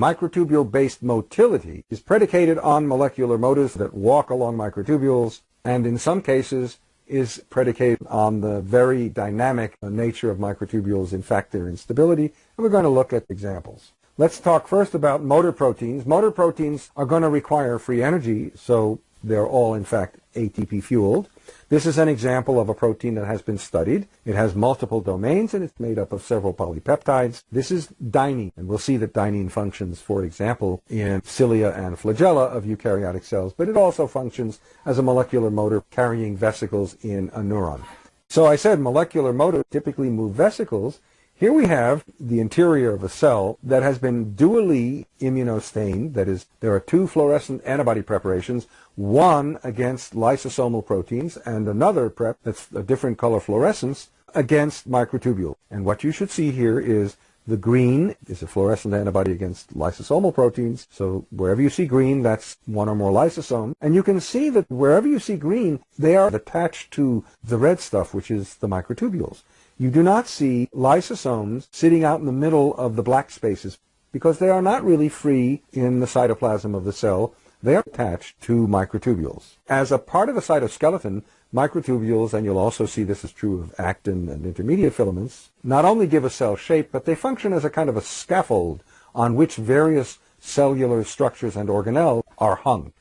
Microtubule-based motility is predicated on molecular motors that walk along microtubules and in some cases is predicated on the very dynamic nature of microtubules, in fact their instability, and we're going to look at examples. Let's talk first about motor proteins. Motor proteins are going to require free energy, so they're all in fact ATP fueled. This is an example of a protein that has been studied. It has multiple domains and it's made up of several polypeptides. This is dynein, and we'll see that dynein functions, for example, in cilia and flagella of eukaryotic cells, but it also functions as a molecular motor carrying vesicles in a neuron. So I said molecular motor typically move vesicles, here we have the interior of a cell that has been dually immunostained. That is, there are two fluorescent antibody preparations, one against lysosomal proteins and another prep that's a different color fluorescence against microtubule. And what you should see here is the green is a fluorescent antibody against lysosomal proteins. So wherever you see green, that's one or more lysosome. And you can see that wherever you see green, they are attached to the red stuff, which is the microtubules. You do not see lysosomes sitting out in the middle of the black spaces because they are not really free in the cytoplasm of the cell. They are attached to microtubules. As a part of the cytoskeleton, microtubules, and you'll also see this is true of actin and intermediate filaments, not only give a cell shape, but they function as a kind of a scaffold on which various cellular structures and organelles are hung.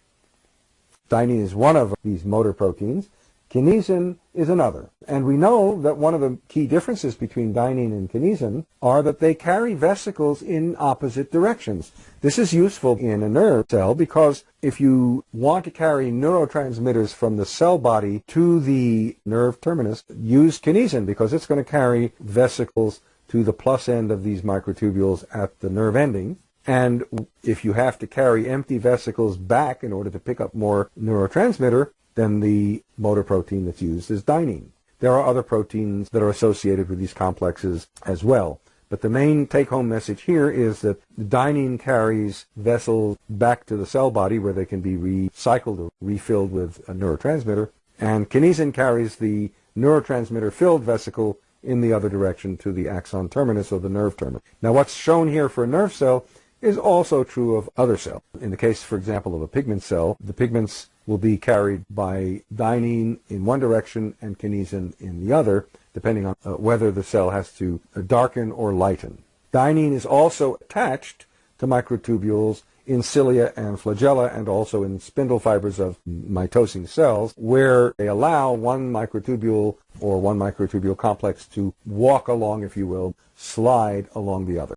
Dynein is one of these motor proteins. Kinesin is another. And we know that one of the key differences between dynein and kinesin are that they carry vesicles in opposite directions. This is useful in a nerve cell because if you want to carry neurotransmitters from the cell body to the nerve terminus, use kinesin because it's going to carry vesicles to the plus end of these microtubules at the nerve ending. And if you have to carry empty vesicles back in order to pick up more neurotransmitter, then the motor protein that's used is dynein. There are other proteins that are associated with these complexes as well. But the main take-home message here is that dynein carries vessels back to the cell body where they can be recycled or refilled with a neurotransmitter, and kinesin carries the neurotransmitter-filled vesicle in the other direction to the axon terminus or the nerve terminus. Now what's shown here for a nerve cell is also true of other cells. In the case, for example, of a pigment cell, the pigments will be carried by dynein in one direction and kinesin in the other, depending on uh, whether the cell has to uh, darken or lighten. Dynein is also attached to microtubules in cilia and flagella and also in spindle fibers of mitosing cells where they allow one microtubule or one microtubule complex to walk along, if you will, slide along the other.